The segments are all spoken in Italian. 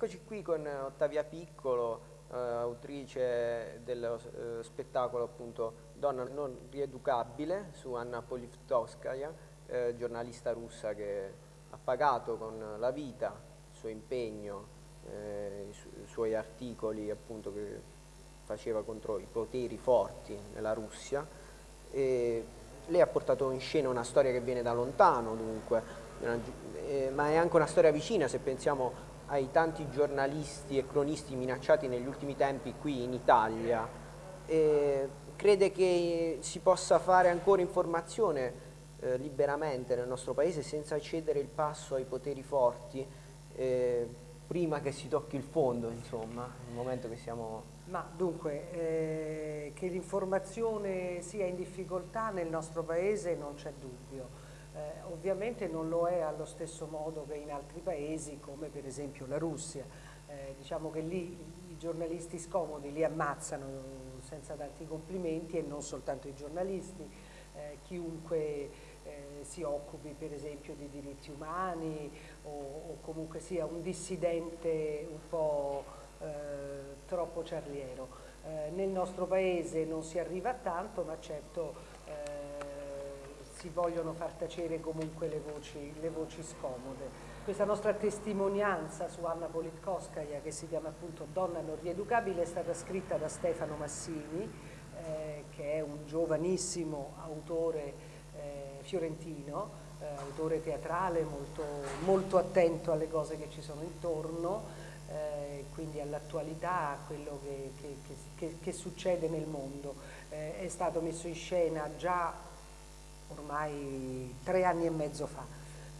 Eccoci qui con Ottavia Piccolo, eh, autrice dello eh, spettacolo appunto Donna non rieducabile su Anna Politkovskaya, eh, giornalista russa che ha pagato con la vita il suo impegno, eh, i, su i suoi articoli appunto che faceva contro i poteri forti nella Russia. E lei ha portato in scena una storia che viene da lontano dunque, eh, ma è anche una storia vicina se pensiamo ai tanti giornalisti e cronisti minacciati negli ultimi tempi qui in Italia, eh, crede che si possa fare ancora informazione eh, liberamente nel nostro paese senza cedere il passo ai poteri forti eh, prima che si tocchi il fondo, insomma, nel momento che siamo... Ma dunque, eh, che l'informazione sia in difficoltà nel nostro paese non c'è dubbio eh, ovviamente non lo è allo stesso modo che in altri paesi come per esempio la Russia. Eh, diciamo che lì i giornalisti scomodi li ammazzano senza tanti complimenti e non soltanto i giornalisti, eh, chiunque eh, si occupi per esempio di diritti umani o, o comunque sia un dissidente un po' eh, troppo ciarliero. Eh, nel nostro paese non si arriva a tanto ma certo si vogliono far tacere comunque le voci, le voci scomode. Questa nostra testimonianza su Anna Politkovskaya, che si chiama appunto Donna non rieducabile, è stata scritta da Stefano Massini, eh, che è un giovanissimo autore eh, fiorentino, eh, autore teatrale molto, molto, attento alle cose che ci sono intorno, eh, quindi all'attualità, a quello che, che, che, che, succede nel mondo. Eh, è stato messo in scena già ormai tre anni e mezzo fa,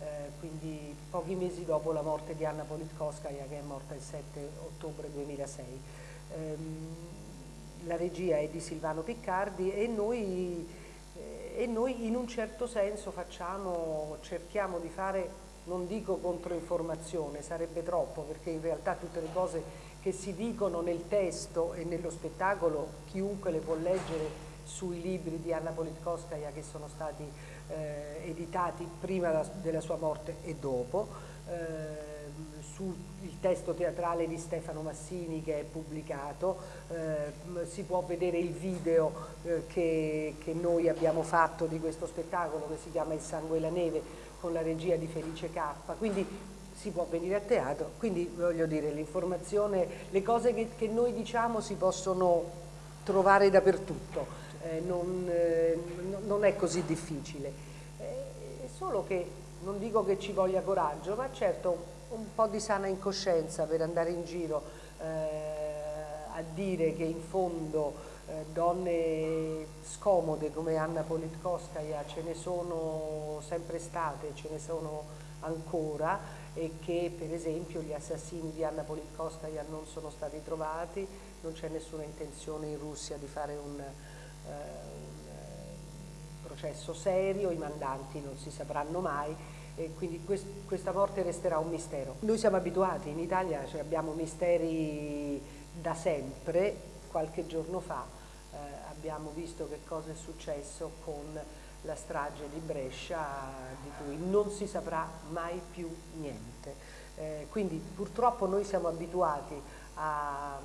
eh, quindi pochi mesi dopo la morte di Anna Politkovskaya che è morta il 7 ottobre 2006. Ehm, la regia è di Silvano Piccardi e noi, eh, e noi in un certo senso facciamo, cerchiamo di fare non dico controinformazione, sarebbe troppo perché in realtà tutte le cose che si dicono nel testo e nello spettacolo chiunque le può leggere sui libri di Anna Politkovskaya che sono stati eh, editati prima della sua morte e dopo, eh, sul testo teatrale di Stefano Massini che è pubblicato, eh, si può vedere il video eh, che, che, noi abbiamo fatto di questo spettacolo che si chiama Il sangue e la neve con la regia di Felice K, quindi si può venire a teatro, quindi voglio dire l'informazione, le cose che, che noi diciamo si possono trovare dappertutto non, eh, non, è così difficile. Eh, è solo che non dico che ci voglia coraggio, ma certo un po' di sana incoscienza per andare in giro eh, a dire che in fondo eh, donne scomode come Anna Politkovskaya ce ne sono sempre state, ce ne sono ancora e che per esempio gli assassini di Anna Politkovskaya non sono stati trovati, non c'è nessuna intenzione in Russia di fare un, eh, un eh, processo serio, i mandanti non si sapranno mai e quindi quest questa morte resterà un mistero. Noi siamo abituati, in Italia cioè abbiamo misteri da sempre, qualche giorno fa eh, abbiamo visto che cosa è successo con la strage di Brescia di cui non si saprà mai più niente. Eh, quindi purtroppo noi siamo abituati a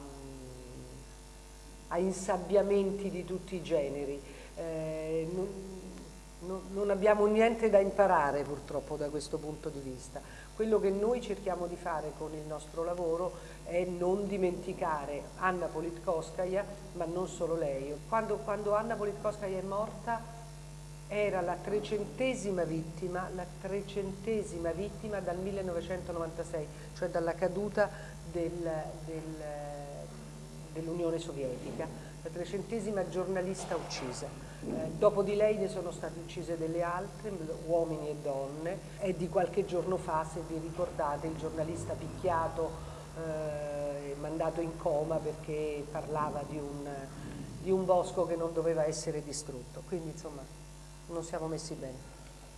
a insabbiamenti di tutti i generi. Eh, non, non, abbiamo niente da imparare purtroppo da questo punto di vista. Quello che noi cerchiamo di fare con il nostro lavoro è non dimenticare Anna Politkovskaya, ma non solo lei. Quando, quando Anna Politkovskaya è morta era la trecentesima vittima, la trecentesima vittima dal 1996, cioè dalla caduta del, del dell'Unione Sovietica, la trecentesima giornalista uccisa. Eh, dopo di lei ne sono state uccise delle altre, uomini e donne. È di qualche giorno fa, se vi ricordate, il giornalista picchiato e eh, mandato in coma perché parlava di un, di un bosco che non doveva essere distrutto. Quindi insomma non siamo messi bene.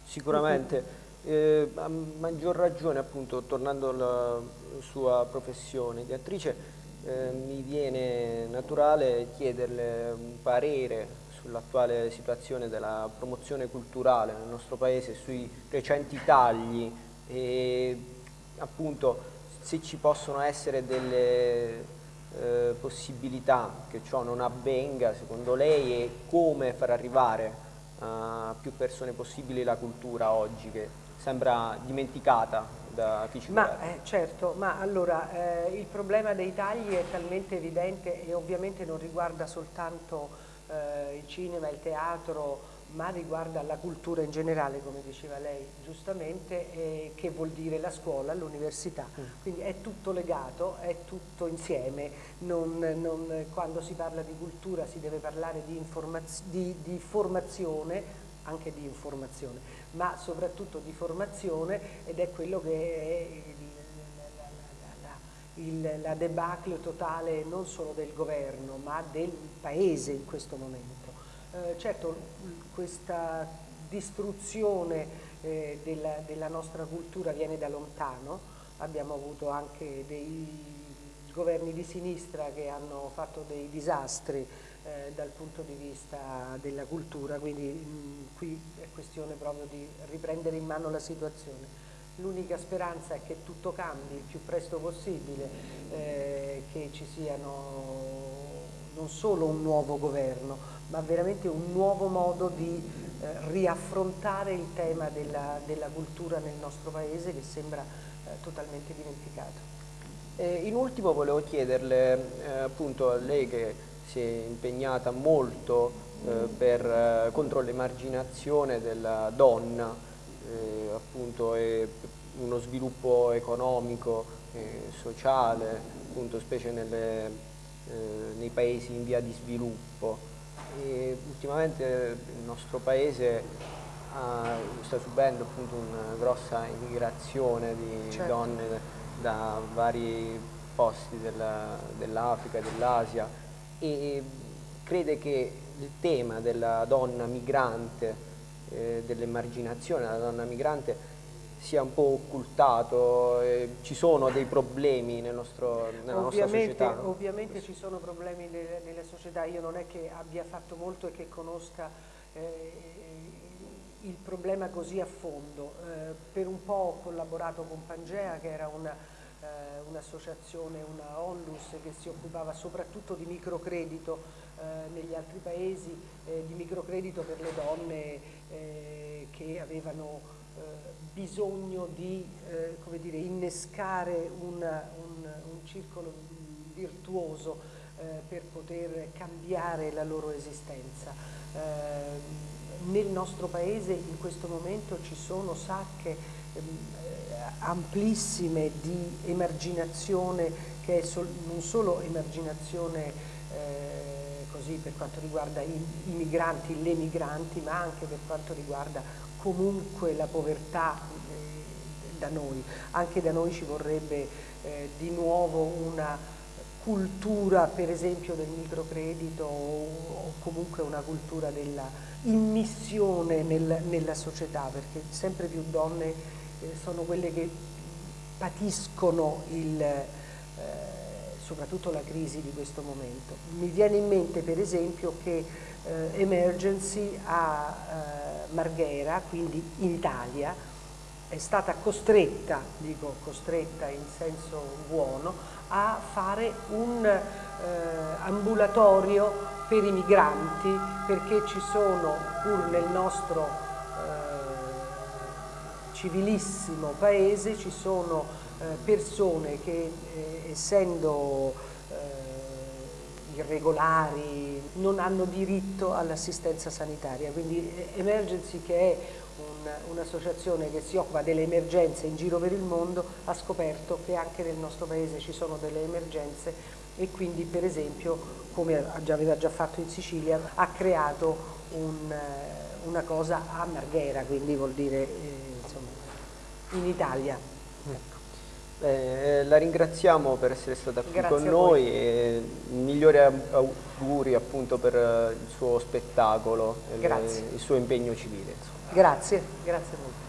Sicuramente. Eh, a maggior ragione appunto tornando alla sua professione di attrice eh, mi viene naturale chiederle un parere sull'attuale situazione della promozione culturale nel nostro paese, sui recenti tagli e appunto se ci possono essere delle eh, possibilità che ciò non avvenga secondo lei e come far arrivare a più persone possibili la cultura oggi che sembra dimenticata da ci ma, eh, certo, ma allora eh, il problema dei tagli è talmente evidente e ovviamente non riguarda soltanto eh, il cinema, il teatro, ma riguarda la cultura in generale, come diceva lei giustamente, eh, che vuol dire la scuola, l'università. Mm. Quindi è tutto legato, è tutto insieme. Non, non, quando si parla di cultura si deve parlare di, di, di formazione, anche di informazione, ma soprattutto di formazione ed è quello che è il, la debacle totale non solo del governo ma del paese in questo momento. Eh, certo questa distruzione eh, della, della, nostra cultura viene da lontano, abbiamo avuto anche dei governi di sinistra che hanno fatto dei disastri eh, dal punto di vista della cultura, quindi mh, qui è questione proprio di riprendere in mano la situazione. L'unica speranza è che tutto cambi il più presto possibile, eh, che ci siano non solo un nuovo governo, ma veramente un nuovo modo di eh, riaffrontare il tema della, della, cultura nel nostro paese che sembra eh, totalmente dimenticato. Eh, in ultimo volevo chiederle, eh, appunto a lei che si è impegnata molto eh, per, eh, contro l'emarginazione della donna, appunto e uno sviluppo economico e sociale, appunto specie nelle, nei paesi in via di sviluppo. E ultimamente il nostro paese ha, sta subendo appunto una grossa immigrazione di certo. donne da vari posti dell'Africa, dell dell'Asia e crede che il tema della donna migrante, eh, dell'emarginazione della donna migrante sia un po' occultato, eh, ci sono dei problemi nel nostro, nella ovviamente, nostra società? Ovviamente ci sono problemi nelle, nelle, società, io non è che abbia fatto molto e che conosca eh, il problema così a fondo. Eh, per un po' ho collaborato con Pangea che era eh, un'associazione, un una onlus che si occupava soprattutto di microcredito eh, negli altri paesi, eh, di microcredito per le donne che avevano bisogno di come dire, innescare una, un, un, circolo virtuoso eh, per poter cambiare la loro esistenza. Eh, nel nostro paese in questo momento ci sono sacche ehm, eh, amplissime di emarginazione che è sol non solo emarginazione eh, così per quanto riguarda i, i migranti, le migranti, ma anche per quanto riguarda comunque la povertà eh, da noi. Anche da noi ci vorrebbe eh, di nuovo una cultura per esempio del microcredito o, o comunque una cultura della immissione nel, nella società perché sempre più donne sono quelle che patiscono il, eh, soprattutto la crisi di questo momento. Mi viene in mente per esempio che eh, Emergency a eh, Marghera, quindi in Italia, è stata costretta, dico costretta in senso buono, a fare un eh, ambulatorio per i migranti perché ci sono pur nel nostro eh, civilissimo paese ci sono eh, persone che eh, essendo irregolari non hanno diritto all'assistenza sanitaria, quindi Emergency che è un'associazione un che si occupa delle emergenze in giro per il mondo ha scoperto che anche nel nostro paese ci sono delle emergenze e quindi per esempio, come aveva già fatto in Sicilia, ha creato un, eh, una cosa a Marghera, quindi vuol dire eh, in Italia. Ecco. Eh, la ringraziamo per essere stata qui Grazie con noi e migliori auguri appunto per il suo spettacolo e il suo impegno civile. Insomma. Grazie, grazie molto.